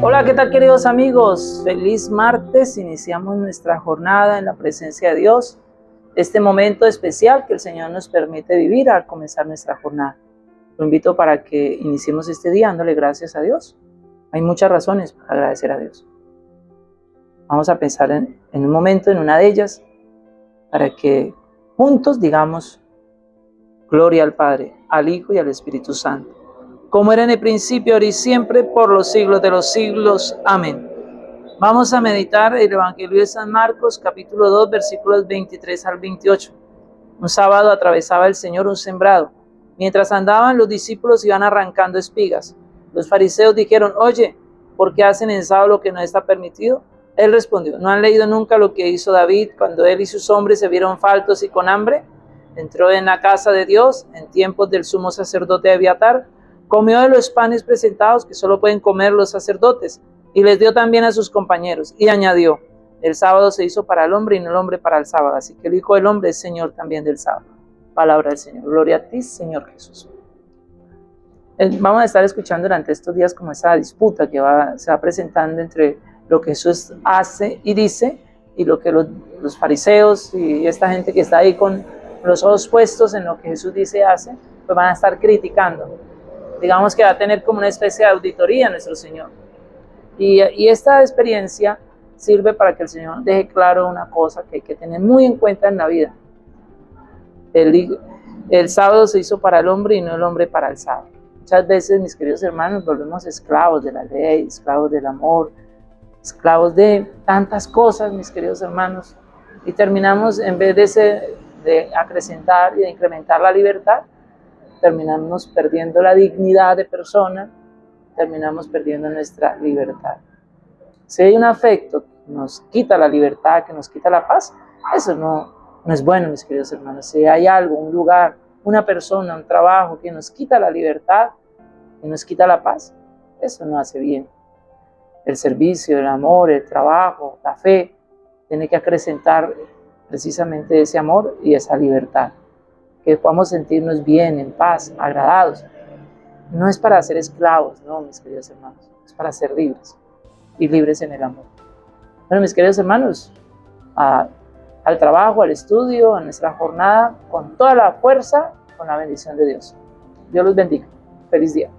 Hola, ¿qué tal queridos amigos? Feliz martes, iniciamos nuestra jornada en la presencia de Dios, este momento especial que el Señor nos permite vivir al comenzar nuestra jornada. Lo invito para que iniciemos este día dándole gracias a Dios. Hay muchas razones para agradecer a Dios. Vamos a pensar en, en un momento, en una de ellas, para que juntos digamos, gloria al Padre, al Hijo y al Espíritu Santo como era en el principio, ahora y siempre, por los siglos de los siglos. Amén. Vamos a meditar el Evangelio de San Marcos, capítulo 2, versículos 23 al 28. Un sábado atravesaba el Señor un sembrado. Mientras andaban, los discípulos iban arrancando espigas. Los fariseos dijeron, oye, ¿por qué hacen en sábado lo que no está permitido? Él respondió, ¿no han leído nunca lo que hizo David cuando él y sus hombres se vieron faltos y con hambre? Entró en la casa de Dios en tiempos del sumo sacerdote Abiatar Comió de los panes presentados que solo pueden comer los sacerdotes y les dio también a sus compañeros y añadió, el sábado se hizo para el hombre y no el hombre para el sábado, así que el Hijo del Hombre es Señor también del sábado. Palabra del Señor. Gloria a ti, Señor Jesús. Eh, vamos a estar escuchando durante estos días como esa disputa que va, se va presentando entre lo que Jesús hace y dice y lo que los, los fariseos y esta gente que está ahí con los ojos puestos en lo que Jesús dice y hace, pues van a estar criticando digamos que va a tener como una especie de auditoría nuestro Señor. Y, y, esta experiencia sirve para que el Señor deje claro una cosa que hay que tener muy en cuenta en la vida. El, el sábado se hizo para el hombre y no el hombre para el sábado. Muchas veces, mis queridos hermanos, volvemos esclavos de la ley, esclavos del amor, esclavos de tantas cosas, mis queridos hermanos, y terminamos, en vez de, de acrecentar y de incrementar la libertad, terminamos perdiendo la dignidad de persona, terminamos perdiendo nuestra libertad. Si hay un afecto que nos quita la libertad, que nos quita la paz, eso no, no es bueno, mis queridos hermanos. Si hay algo, un lugar, una persona, un trabajo que nos quita la libertad, que nos quita la paz, eso no hace bien. El servicio, el amor, el trabajo, la fe, tiene que acrecentar precisamente ese amor y esa libertad que podamos sentirnos bien, en paz, agradados. No es para ser esclavos, no, mis queridos hermanos, es para ser libres y libres en el amor. Bueno, mis queridos hermanos, al trabajo, al estudio, a nuestra jornada, con toda la fuerza, con la bendición de Dios. Dios los bendiga. Feliz día.